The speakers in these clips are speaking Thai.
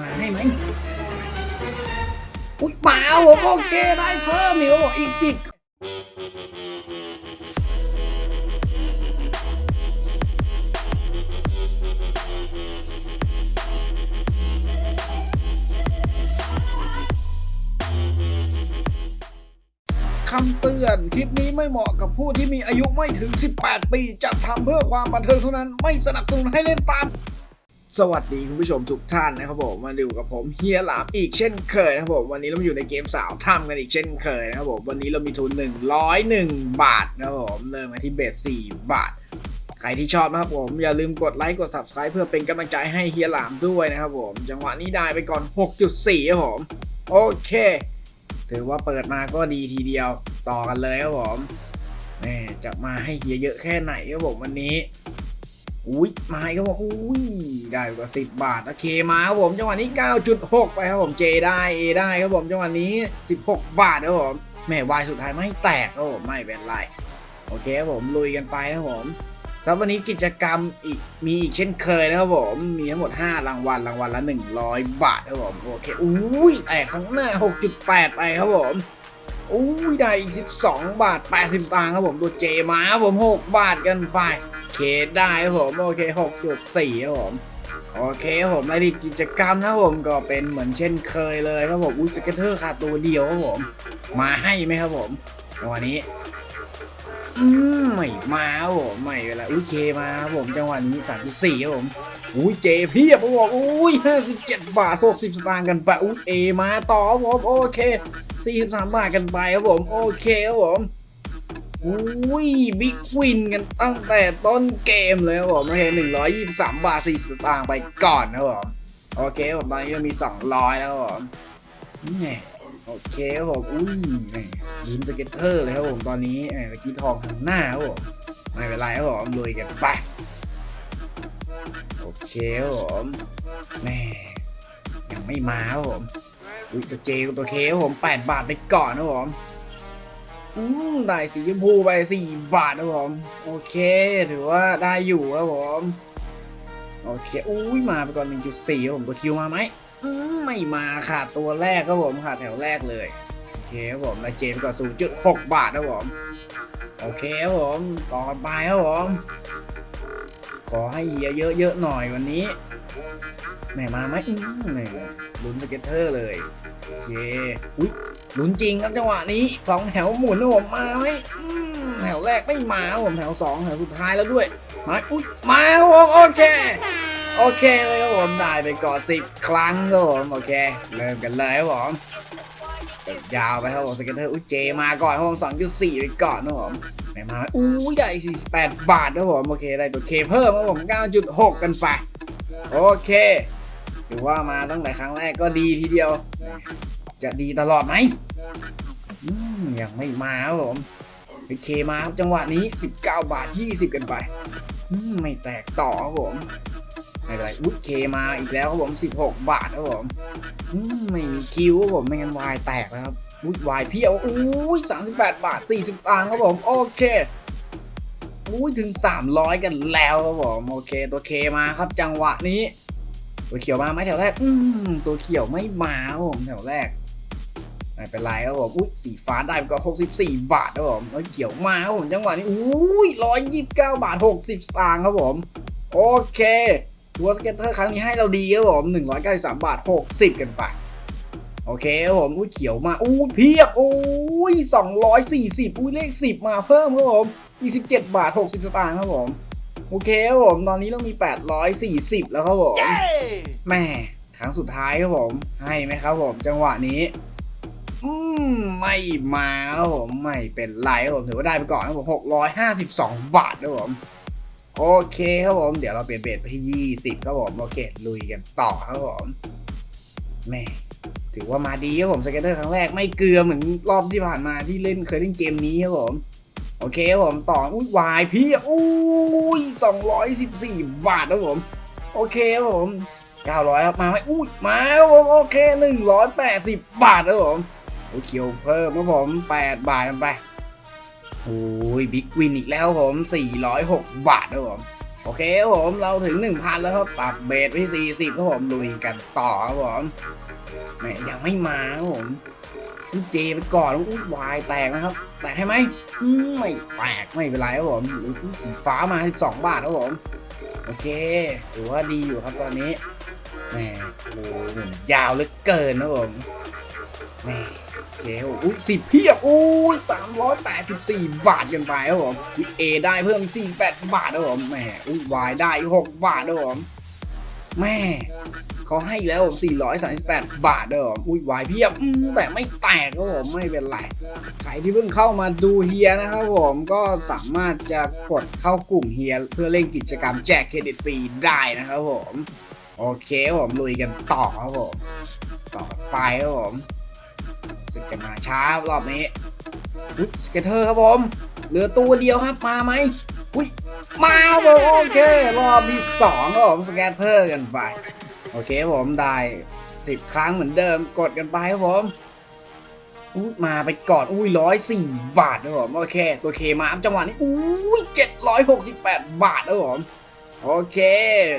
มาให้ไหมอุ้ยมาผมโอเคได้เพิ่มอีกอีกสิบคำเตือน คลิปนี้ไม่เหมาะกับผู้ที่มีอายุไม่ถึง 18 ปี จะทำเพื่อความบันเทิงเท่านั้น ไม่สนับสนุนให้เล่นตาม สวัสดีคุณผู้ชมทุกท่านนะครับผมมาดูกับผมเฮียหลามอีกเช่นเคยนะครับผมวันนี้เราอยู่ในเกมสาวถ้ำกันอีกเช่นเคยนะครับผมวันนี้เรามีทุน 101 บาทนะครับผมเริ่มมาที่เบส4บาท ใครที่ชอบนะครับผมอย่าลืมกดไลค์กด subscribe เพื่อเป็นกำลังใจให้เฮียหลามด้วยนะครับผมจังหวะนี้ได้ไปก่อน 6.4ครับผมโอเค ถือว่าเปิดมาก็ดีทีเดียวต่อกันเลยครับผมแหม่จะมาให้เฮียเยอะแค่ไหนครับผมวันนี้ อุ้ยมาครับผมอุ้ยได้กว่าสิบบาทโอเคมาครับผมจังหวะนี้ 9.6 ไปครับผมเจได้เอได้ครับผมจังหวะนี้ 16 บาทครับผมแหม่วายสุดท้ายไม่แตกครับผมไม่เป็นไรโอเคครับผมลุยกันไปครับผมสำหรับวันนี้กิจกรรมอีกมีอีกเช่นเคยนะครับผมมีทั้งหมด 5 รางวัลรางวัลละ 100 บาทครับผมโอเคอุ้ยแตกข้างหน้า 6.8 ไปครับผมอุ้ยได้อีก 12 บาท 80สตางค์ครับผมตัวเจมาครับผม 6 บาทกันไป เคได้ผมโอเค 6.4ครับผมโอเคครับผมรายละเอียดกิจกรรมนะผมก็เป็นเหมือนเช่นเคยเลยครับผมอุ้ยสเก็ตเตอร์ขาดตัวเดียวครับผม มาให้ไหมครับผมจังหวะนี้อืมไม่มาครับผมไม่เป็นไรอุ้ยเคมาครับผมจังหวะนี้3.4ครับผมอุ้ยเจเพียบครับผมอุ้ย57 บาท 60 สตางค์กันไปอุ้ยเอมาต่อครับผมโอเค 43 บาทกันไปครับผมโอเคครับผม อุ้ย big win กันตั้งแต่ต้นเกมเลยครับผมโอเคหนึ่งร้อยยี่สิบสามบาทสี่สิบตางค์ไปก่อนนะครับผมโอเคผมตอนนี้มีสองร้อยแล้วครับผมนี่โอเคครับผมอุ้ยนี่ลุ้น scatter เลยครับผมตอนนี้เมื่อกี้ทองทางหน้าครับผมไม่เป็นไรครับผมลุยกันไปโอเคครับผมแม่ยังไม่มาครับผมอุ้ยตัวเจกับตัวเคครับผมแปดบาทไปก่อนนะครับผม อืมได้สีชมพูไปสี่บาทครับผม โอเค ถือว่าได้อยู่ครับผม โอเค อุ้ยมาไปก่อน 1.4ครับผมตัวคิวมาไหมไม่มาขาดตัวแรกครับผมขาดแถวแรกเลย โอเคครับผมได้เจมก่อน0.6 บาทครับผม โอเคครับผม ต่อไปครับผม ขอให้เฮียเยอะๆหน่อยวันนี้แม่มาไหมอืมแหม่ลุ้น scatter เลย โอเค อุ้ย ลุ้นจริงครับจังหวะนี้สองแถวหมุนนะผมมาไหมแถวแรกไม่มาผมแถวสองแถวสุดท้ายแล้วด้วย มาอุ้ยมาผมโอเคโอเคเลยครับผมได้ไปก่อนสิบครั้งครับผมโอเคเริ่มกันเลยครับผมยาวไปครับผม scatter อุ้ย J มาก่อนครับผมสองจุดสี่ไปก่อนครับผมไหนมาอุ้ยได้สี่สิบแปดบาทครับผมโอเคได้ตัวเคเพิ่มครับผมเก้าจุดหกกันไปโอเคถือว่ามาตั้งแต่ครั้งแรกก็ดีทีเดียว จะดีตลอดไหมยังไม่มาครับผมโอเคมาครับจังหวะนี้ 19 บาท 20 กันไปไม่แตกต่อครับผมไม่เป็นไรอุ๊ยเคมาอีกแล้วครับผม 16 บาทครับผมไม่มีคิวครับผมไม่งั้นวายแตกแล้วครับอุ๊ยวายเพี้ยวอุ้ย38 บาท 40ตังค์ครับผมโอเคอุ้ยถึง 300 กันแล้วครับผมโอเคตัว K มาครับจังหวะนี้ตัวเขียวมาไหมแถวแรก อืมตัวเขียวไม่มาครับผมแถวแรก ไม่เป็นไรครับผมอุ้ยสีฟ้าได้ไปก็ 64 บาทครับผมแล้วเขียวมาครับผมจังหวะนี้อุ้ย129 บาท 60สตางค์ครับผมโอเคถือว่า scatter ครั้งนี้ให้เราดีครับผม193 บาท 60 กันไปโอเคครับผมอุ้ยเขียวมาอุ้ยเพียบอุ้ย240อุ้ยเลข 10 มาเพิ่มครับผม27 บาท 60 สตางค์ครับผมโอเคครับผมตอนนี้เรามี 840 แล้วครับผมแม่ครั้งสุดท้ายครับผมให้ไหมครับผมจังหวะนี้ อืมไม่มาครับผมไม่เป็นไรครับผมถือว่าได้ไปก่อนครับผม652บสองบาทครับผมโอเคครับผม เดี๋ยวเราเปลี่ยน bet ไปที่20ครับผม โอเค ลุยกันต่อครับผมแม่ถือว่ามาดีครับผม scatter ครั้งแรกไม่เกลือเหมือนรอบที่ผ่านมาที่เล่นเคยเล่นเกมนี้ครับผม โอเคครับผมต่ออุ้ยวายพี่อุ้ย214บสี่บาทครับผม โอเคครับผม900ครับมาไหมอุ้ยมาครับผมโอเค180บาทครับผม โอเขียวเพิ่มครับผม8บาทกันไปโอ้ยบิ๊กวินอีกแล้วครับผม406บาทครับผมโอเคครับผมเราถึง1,000แล้วครับปรับเบสไปที่40ครับผมลุยกันต่อครับผมแหมยังไม่มาครับผมเจไปก่อนอุ้ยวายแตกนะครับ แตกให้ไหมไม่แตกไม่เป็นไรครับผมสีฟ้ามา 12 บาทครับผมโอเคถือว่าดีอยู่ครับตอนนี้แหมโอ้ยาวเหลือเกินครับผมแหม เจ๊อุ้ยสิบเพียบอุ้ยสามร้อยแปดสิบสี่บาทกันไปครับผมเอได้เพิ่มสี่แปดบาทครับผมแหมอุ้ยวายได้หกบาทครับผมแม่เขาให้แล้วผมสี่ร้อยสามสิบแปดบาทครับผมอุ้ยวายเพียบแต่ไม่แตกครับผมไม่เป็นไร ใครที่เพิ่งเข้ามาดูเฮียนะครับผมก็สามารถจะกดเข้ากลุ่มเฮียเพื่อเล่นกิจกรรมแจกเครดิตฟรีได้นะครับผม โอเคครับผมลุยกันต่อครับผม ต่อไปครับผม สึกจะมาช้ารอบนี้อุ๊ย scatter ครับผมเหลือตัวเดียวครับมาไหมอุ้ยมาผมโอเค รอบที่สองครับผม scatter กันไป โอเคผมได้สิบครั้งเหมือนเดิมกดกันไปครับผมอุ้ยมาไปก่อนอุ้ยร้อยสี่บาทนะผมโอเค ตัว K มาจังหวะนี้อุ้ยเจ็ดร้อยหกสิบแปดบาทนะผมโอเค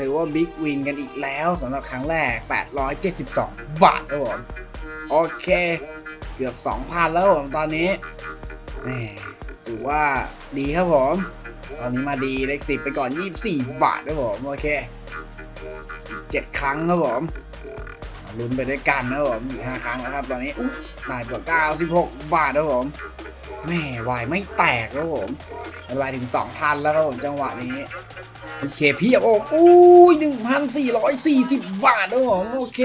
ถือว่าบิ๊กวินกันอีกแล้วสำหรับครั้งแรก 872 บาทนะผม โอเค เกือบ 2,000 แล้วผมตอนนี้แหมถือว่าดีครับผม ตอนนี้มาดีเลขสิบไปก่อน 24 บาทนะผมโอเคเจ็ดครั้งครับผมลุ้นไปด้วยกันนะผมอีกห้าครั้งแล้วครับ ตอนนี้อุ๊ยได้กว่า96บาทครับผมแม่วายไม่แตกครับผมวายถึง2,000แล้วครับผมจังหวะนี้ โอเคเพียบโอ้อุ้ย1,440บาทครับผมโอเค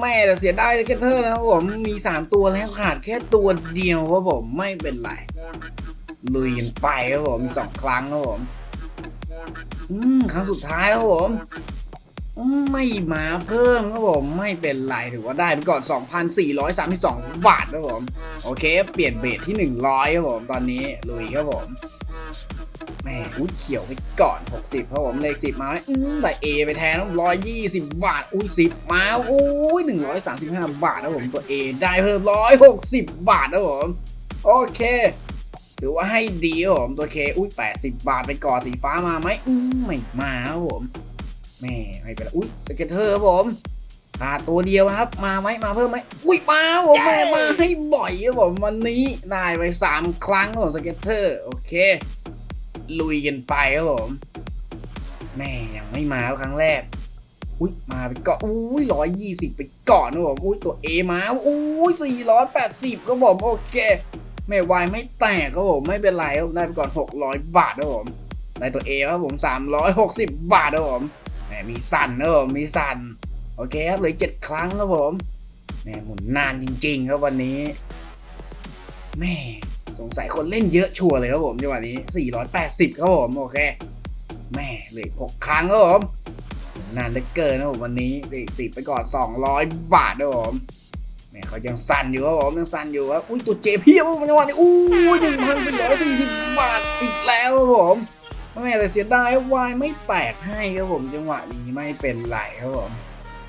แม่แต่เสียดายแค่เธอนะครับผมมี 3 ตัวแล้วขาดแค่ตัวเดียวครับผมไม่เป็นไรลุยกันไปครับผมมี2ครั้งครับผมอืมครั้งสุดท้ายแล้วครับผมไม่มาเพิ่มครับผมไม่เป็นไรถือว่าได้ไปก่อน 2,432 บาทครับผม โอเค เปลี่ยนเบสที่ 100ครับผมตอนนี้ลุยครับผม แม่อุ้ยเขียวไปก่อน 60ครับผมเลข10 มาอืมแต่ A ไปแทนต้อง120บาท อุ้ย10 มาอุ้ย135บาทครับผมตัว A ได้เพิ่ม160บาทครับผมโอเคถือว่าให้ดีครับผมตัว K อุ้ย 80 บาทไปก่อนสีฟ้ามาไหมอืมไม่มาครับผมแม่ไม่เป็นไรอุ้ย scatter ครับผมขาดตัวเดียวนะครับ มาไหมมาเพิ่มไหมอุ้ยมาครับผมแม่มาให้บ่อยครับผมวันนี้ได้ไปสามครั้งครับผม scatter โอเค ลุยกันไปครับผมแม่ยังไม่มาครับครั้งแรก อุ้ยมาไปก่อนอุ้ยร้อยยี่สิบไปก่อนครับผมอุ้ยตัว A มาอุ้ยสี่ร้อยแปดสิบครับผมโอเคแม่วายไม่แตกครับผมไม่เป็นไรครับได้ไปก่อนหกร้อยบาทครับผมได้ตัว A ครับผมสามร้อยหกสิบบาทครับผมแหมมีสั่นนะผมมีสั่นโอเคครับเหลือเจ็ดครั้งครับผมแหมหมุนนานจริง ๆ ครับวันนี้แม่ สงสัยคนเล่นเยอะชัวร์เลยครับผมจังหวะนี้ 480 ครับผมโอเคแม่เหลือหกครั้งครับผมนานเหลือเกินนะผมวันนี้เหลือสิบไปก่อน 200 บาทครับผมแม่เขายังสั่นอยู่ครับผมยังสั่นอยู่ครับอุ้ยตัวเจเพียบครับผมจังหวะนี้อุ้ย1,440บาทอีกแล้วครับผมแม่แต่เสียดายวายไม่แตกให้ครับผมจังหวะนี้ไม่เป็นไรครับผม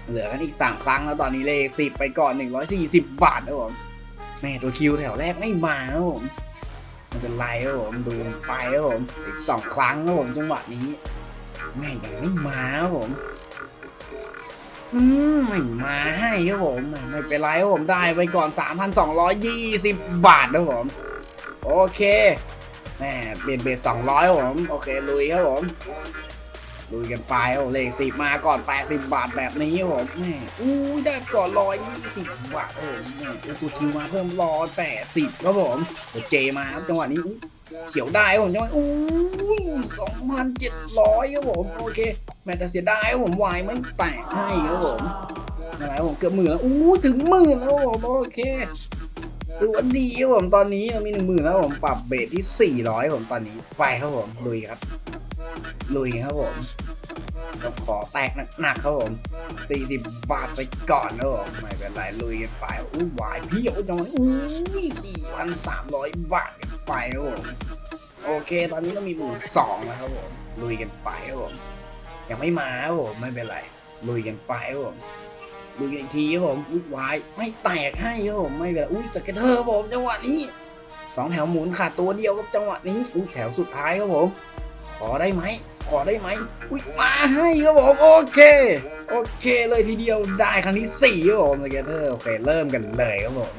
เหลือกันอีก 3 ครั้งแล้วตอนนี้เลข10ไปก่อน 140 บาทครับผม แม่ตัวคิวแถวแรกไม่มาครับผมไม่เป็นไรครับผมดูไปครับผมอีก2ครั้งครับผมจังหวะนี้แม่ยังไม่มาครับผมอืมไม่มาให้ครับผมไม่เป็นไรครับผมได้ไปก่อน 3,220 บาทครับผม โอเคแม่เปลี่ยนเบสสองร้อยผม โอเคลุยครับผม ลุยกันไปโอ้เลขสิบมาก่อนแปดสิบาทแบบนี้ผมแม่อู้ยได้ก่อนร้อยยี่สิบบาทโอ้แม่ตัวคิวมาเพิ่มร้อยแปดสิบครับผมตัวเจมาครับจังหวะนี้เขียวได้ผมจังหวะอู้สองพันเจ็ดร้อยครับผมโอเคแม่แต่เสียดายผมวายไม่แตกให้ครับผมอะไรผมเกือบหมื่นแล้วอู้ถึงหมื่นแล้วผมโอเคถือว่าดีครับผมตอนนี้เรามีหนึ่งหมื่นแล้วผมปรับเบสที่400ผมตอนนี้ไปครับผมลุยครับ ลุยครับผมต้องขอแตกหนักๆครับผม 40 บาทไปก่อนครับผมไม่เป็นไรลุยกันไปอุ้ยวายพี่โอ้ยจังหวะนี้อุ้ย4,300บาทไปครับผม โอเค ตอนนี้เรามีหมื่นสองแล้วครับผม ลุยกันไปครับผม ยังไม่มาครับผมไม่เป็นไร ลุยกันไปครับผมดูอีกทีครับผมอุ้ยวายไม่แตกให้ครับผมไม่เป็นไรอุ้ย scatter ครับผมจังหวะนี้สองแถวหมุนขาดตัวเดียวครับจังหวะนี้อุ้ยแถวสุดท้ายครับผม ขอได้ไหม ขอได้ไหม อุ้ยมาให้ครับผม โอเค โอเคเลยทีเดียวได้ครั้งที่สี่ครับผม scatter โอเค เริ่มกันเลยครับผม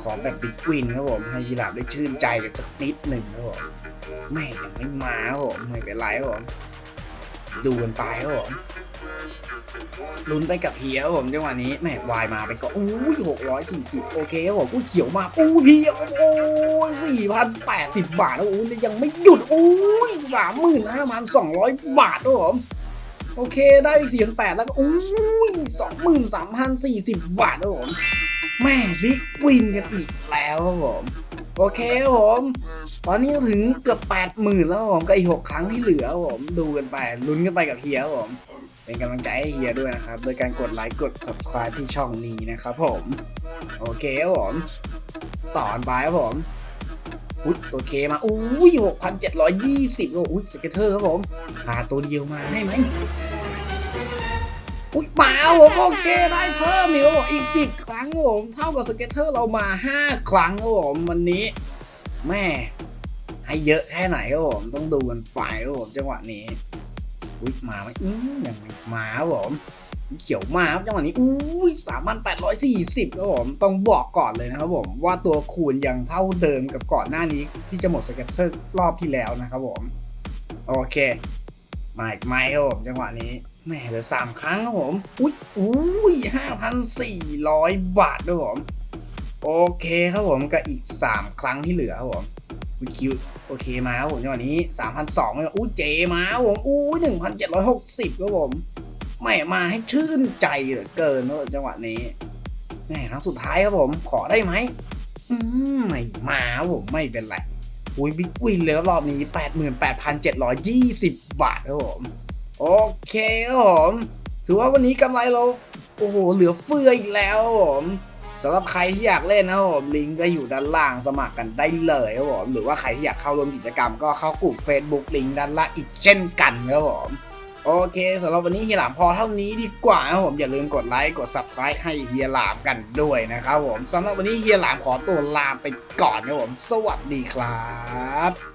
ขอแบบบิ๊กวินครับผม ให้ยีราฟได้ชื่นใจกันสักนิดหนึ่งครับผมแม่ยังไม่มาครับผม ไม่เป็นไรครับผม ดูกันไปครับผมลุ้นไปกับเฮียครับผมจังหวะนี้แม่วายมาไปก่อนอู้ยหกร้อยสี่สิบโอเคครับผมอู้เขียวมาอู้เพียโอ้ยสี่พันแปดสิบบาทแล้วอู้ยยังไม่หยุดอู้ยสามหมื่นห้าพันสองร้อยบาทครับผมโอเคได้อีกสี่พันแปดแล้วก็อู้ยสองหมื่นสามพันสี่สิบบาทครับผมแม่ big win กันอีกแล้วครับผม โอเคครับผม ตอนนี้ถึงเกือบแปดหมื่นแล้วครับผมกับอีกหกครั้งที่เหลือครับผมดูกันไปลุ้นกันไปกับเฮียครับผม เป็นกำลังใจให้เฮียด้วยนะครับ โดยการกดไลค์กด subscribe ที่ช่องนี้นะครับผม โอเคครับผมต่อนไปครับผมอุ๊ยโอเคมาอุ้ยหกพันเจ็ดร้อยยี่สิบอุ้ย scatter ครับผมขาตัวเดียวมาได้ไหม อุ้ยมาครับผมโอเคได้เพิ่มอีกครับผมอีกสิบครั้งครับผมเท่ากับสเก็ตเตอร์เรามาห้าครั้งครับผมวันนี้แม่ให้เยอะแค่ไหนครับผมต้องดูกันไปครับผมจังหวะนี้อุ้ยมาไหมอืมยังไม่มาครับผมเขียวมาครับจังหวะนี้อุ้ยสามพันแปดร้อยสี่สิบครับผมต้องบอกก่อนเลยนะครับผมว่าตัวคูณยังเท่าเดิมกับก่อนหน้านี้ที่จะหมดสเก็ตเตอร์รอบที่แล้วนะครับผมโอเคมาอีกไหมครับผมจังหวะนี้ แหม่เหลือสามครั้งครับผม อุ้ยอุ้ยห้าพันสี่ร้อยบาทครับผม โอเคครับผมกับอีกสามครั้งที่เหลือครับผมอุ้ยคิวโอเคมาครับผมจังหวะนี้สามพันสองอุ้ยเจมาครับผมอุ้ยหนึ่งพันเจ็ดร้อยหกสิบครับผมแหม่มาให้ชื่นใจเหลือเกินครับจังหวะนี้แหม่ครั้งสุดท้ายครับผม ขอได้ไหมอืมไม่มาครับผมไม่เป็นไรอุ้ยบิ๊กวินเลยรับรอบนี้88,720บาทครับผม โอเคครับผมถือว่าวันนี้กำไรเราโอ้โหเหลือเฟืออีกแล้วครับผมสำหรับใครที่อยากเล่นนะครับผมลิงก์ก็อยู่ด้านล่างสมัครกันได้เลยครับผมหรือว่าใครที่อยากเข้าร่วมกิจกรรมก็เข้ากลุ่ม Facebook ลิงก์ด้านล่างอีกเช่นกันครับผมโอเคสำหรับวันนี้เฮียหลามพอเท่านี้ดีกว่านะครับผมอย่าลืมกดไลค์กด subscribe ให้เฮียหลามกันด้วยนะครับผมสำหรับวันนี้เฮียหลามขอตัวลาไปก่อนนะครับผม สวัสดีครับ